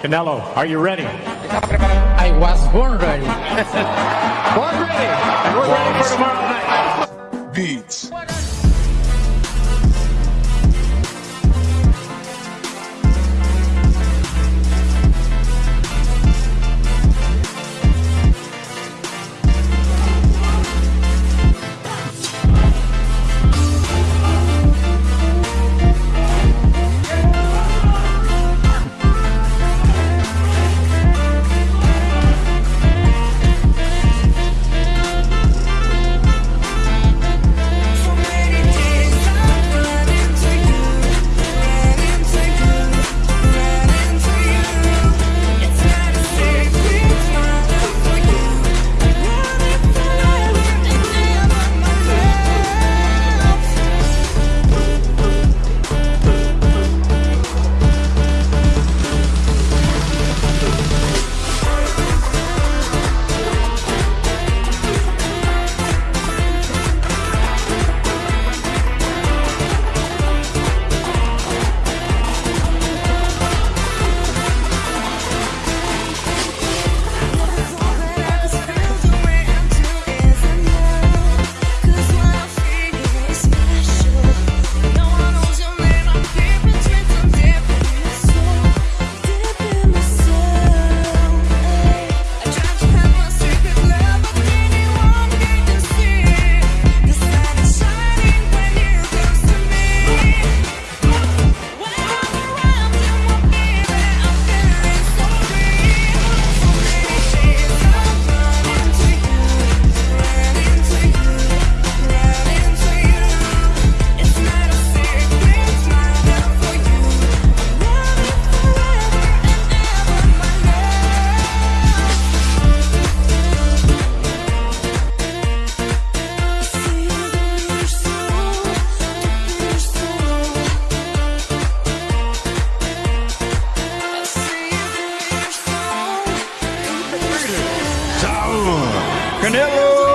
Canelo, are you ready? I was born ready. born ready. And we're ready for tomorrow night. Beats. Granillo.